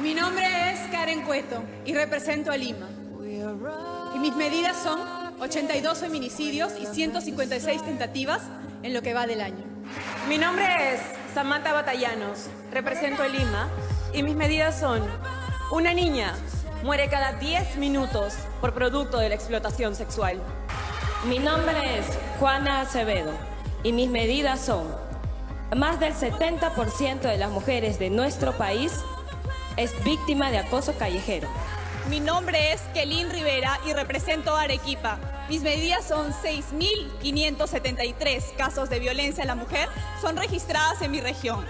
Mi nombre es Karen Cueto y represento a Lima. Y mis medidas son 82 feminicidios y 156 tentativas en lo que va del año. Mi nombre es Samantha Batallanos, represento a Lima y mis medidas son una niña muere cada 10 minutos por producto de la explotación sexual. Mi nombre es Juana Acevedo y mis medidas son más del 70% de las mujeres de nuestro país es víctima de acoso callejero. Mi nombre es Kelin Rivera y represento a Arequipa. Mis medidas son 6.573 casos de violencia a la mujer son registradas en mi región.